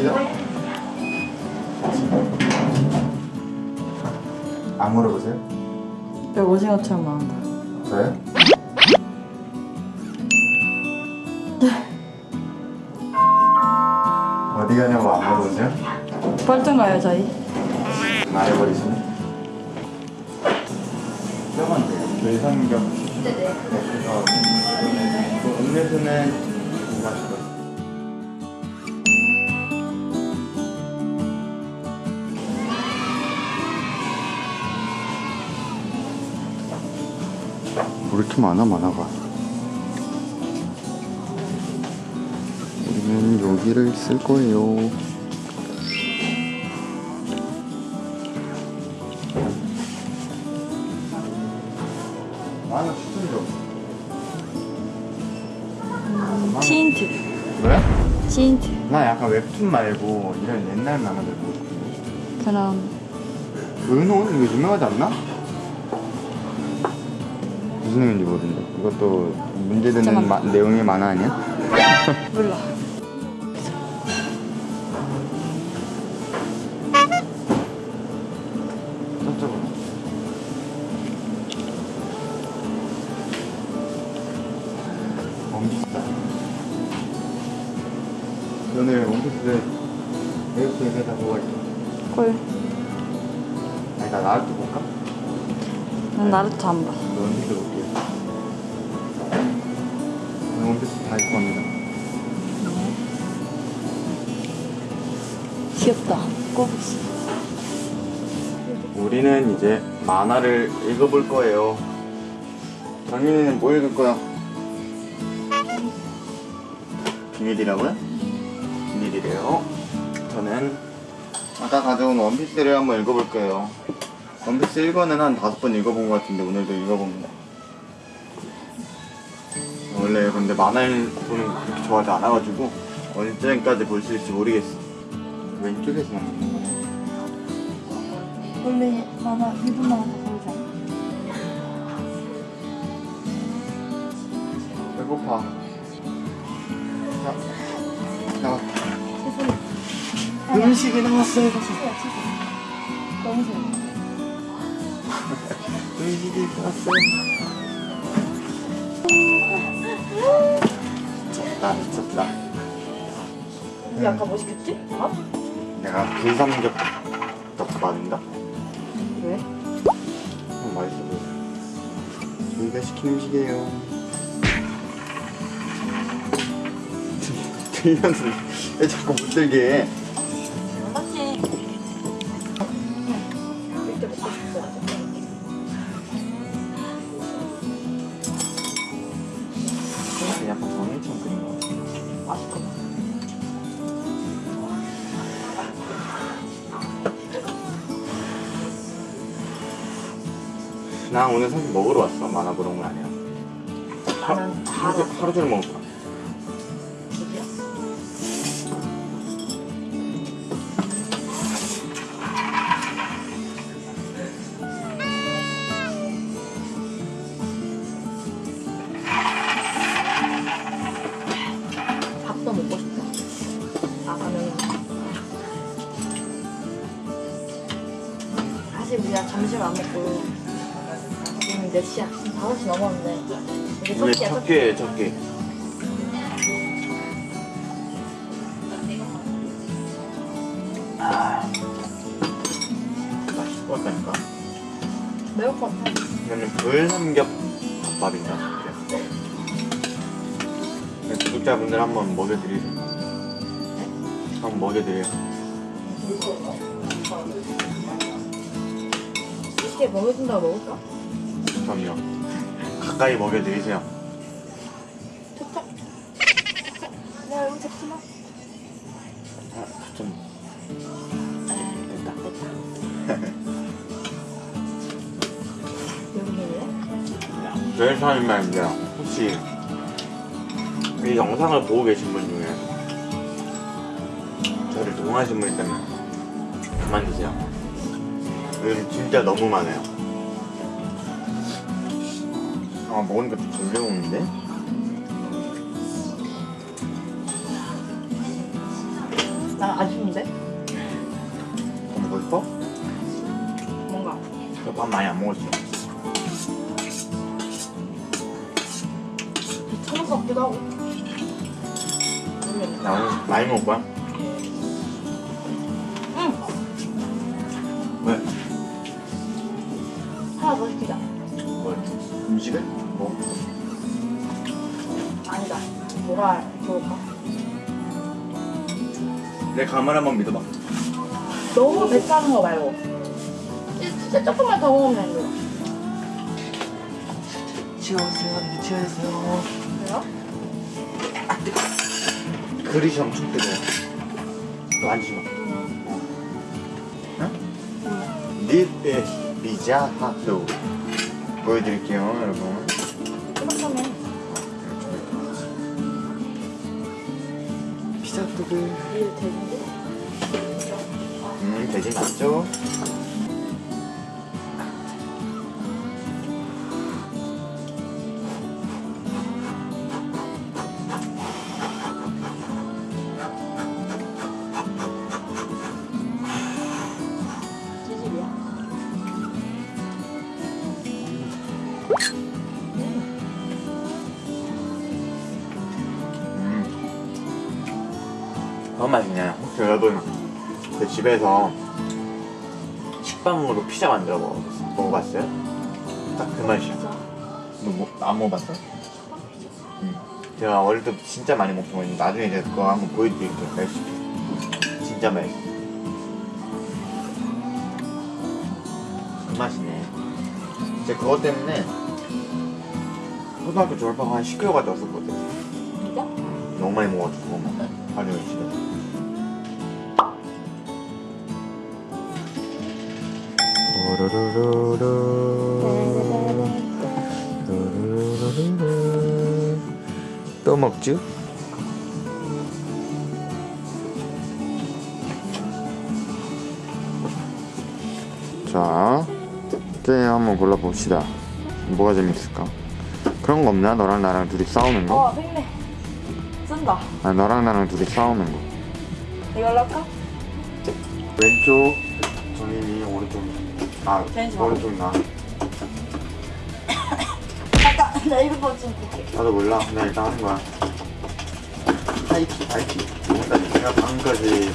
아니죠? 안 물어보세요? 배 오징어처럼 나온다. 저요? 어디 가냐고 안 물어보세요? 뻘쭘 가요 저희? 말해버리시네 조금만 돼요 불삼겹 네네 그래서 그 음료수는 못 마시고 이렇게 많아 많아가 우리는 여기를 쓸 거예요 시인트. 왜? 시인트. 나 약간 웹툰 말고 이런 옛날 만화들 보고 싶은데. 그럼 은혼? 이거 유명하지 않나? 무슨 내용인지 모르는데 이것도 문제되는. 마- 내용의 만화 아니야? 몰라. 콜. 아니 나 나루토 볼까? 난 나루토 안 봐. 원피스 볼게 다 입고 갑니다 귀엽다. 꼬부기. 우리는 이제 만화를 읽어볼 거예요. 장민이는 뭐 읽을 거야? 비밀이라고요? 비밀이래요. 저는 아까 가져온 원피스를 한번 읽어볼 거예요. 원피스 1권은 한 다섯 번 읽어본 것 같은데 오늘도 읽어봅니다. 원래 근데 만화를 보는 거 그렇게 좋아하지 않아가지고 언제까지 볼 수 있을지 모르겠어. 왼쪽에서 나오는 거네. 원래 만화 일본 만화 보이잖아. 배고파. 자, 나왔다. 음식이 나왔어요. 너무 좋아. 음식이 나왔어요. 미쳤다, 미쳤다. 우리 아까 뭐 시켰지? 밥? 내가 불삼겹 덮밥인가? 왜? 어, 맛있어 보여. 저희가 시킨 음식이에요. 들면서 왜 자꾸 못 들게 나 오늘 사실 먹으러 왔어. 만화 보러 온 거 아니야. 하, 나는 하루, 하루 종일 먹을 거야. 몇 시야? 5시 넘었는데 이게 첫 끼야 첫첫 끼. 아, 맛있을 것 같다니까. 매울 것 같아. 이거는 불삼겹 덮밥인가? 그래요. 구독자분들 한번 먹여드리세요. 한번 먹여드려요. 이렇게 먹여준다고 먹을까? 그럼요. 가까이 먹여드리세요. 좋다. 야 여기 잡지 마. 아, 좀 됐다 됐다. 여기 있네. 저희 사람인데 혹시 이 영상을 보고 계신 분 중에 저를 동하신 분 있다면 그만 두세요. 요즘 진짜 너무 많아요. 아 먹으니까 좀 졸려오는데? 난 아쉬운데? 더 먹고 싶어? 뭔가. 밥 많이 안 먹었지 귀찮은 것 같기도 하고. 나 오늘 많이 먹을 거야? 응! 왜? 하나 더 시키자. 뭘? 음식을? 뭐가 좋을까? 내 감을 한번 믿어봐 너무 배 차는 거 말고. 진짜 조금만 더 먹으면 안 돼요. 치워주세요 치워주세요 그래요? 그릇이 엄청 뜨거워 너 앉지 마 응? 립에 리자하도 보여드릴게요 여러분 음 돼지 맞죠? 너무 맛있네. 혹시 여러분 제 집에서 식빵으로 피자 만들어 먹어 먹어봤어요? 딱 그 맛이야. 너안 먹어봤어? 응. 제가 어릴 때 진짜 많이 먹었거든요. 나중에 이제 그거 한번 보여드릴게요. 레시피. 진짜 맛있어. 그 맛이네. 이제 그것 때문에 초등학교 졸업하고 한 10kg가 쪘었거든. 진짜? 너무 많이 먹어가지고 그거만 하루 집에 또 먹죠? 자 게임 한번 골라봅시다 뭐가 재밌을까? 그런 거 없나? 너랑 나랑 둘이 싸우는 거? 어, 생네. 쓴다. 아 너랑 나랑 둘이 싸우는 거 이걸로 할까? 왼쪽 정인이 오른쪽 아 왼쪽. 네, 오른쪽 나 잠깐, 나 이거 좀 볼게. 나도 몰라 그냥 일단 하는 거야 하이키 하이키 지금까지 내가 방금까지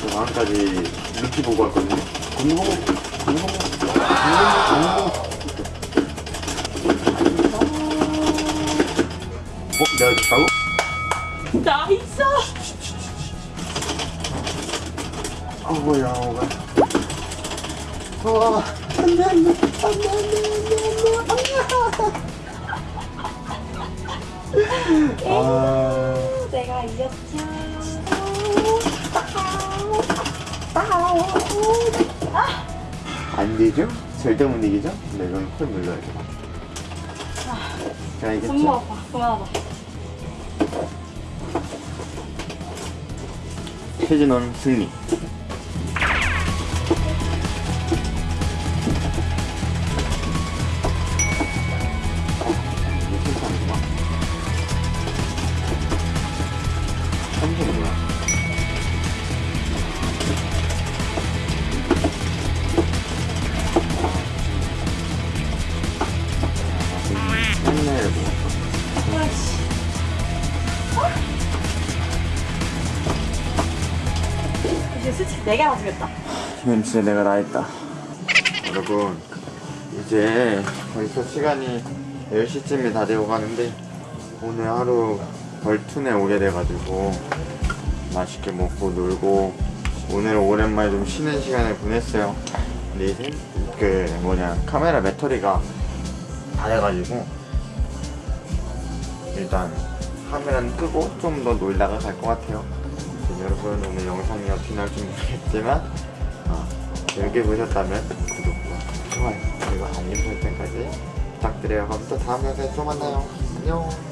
저 방금까지 루키 보고 왔거든요 공공 공공 공공 어? 내가 줬다고? 나이스! 아 뭐야 뭐가 어 안돼 안돼 안돼 안돼 안돼 아 내가 이겼죠. 안 되죠? 절대 못 이기죠? 근데 이건 콜 눌러야 돼. 자, 손목 이겼죠? 아파. 그만하자. 최진원 승리. 이제 솔직히 내가 맞으겠다. 이건 진짜 내가 다 했다. 여러분, 이제 벌써 시간이 10시쯤이 다 되어 가는데, 오늘 하루 벌툰에 오게 돼가지고, 맛있게 먹고 놀고, 오늘 오랜만에 좀 쉬는 시간을 보냈어요. 근데 이제, 그, 뭐냐, 카메라 배터리가 다 돼가지고, 일단, 카메라는 끄고 좀 더 놀다가 갈 것 같아요. 여러분, 오늘 영상이 어떻게 나올지 모르겠지만, 어, 재밌게 보셨다면 구독과 좋아요 그리고 알림 설정까지 부탁드려요. 그럼 또 다음 영상에 또 만나요. 안녕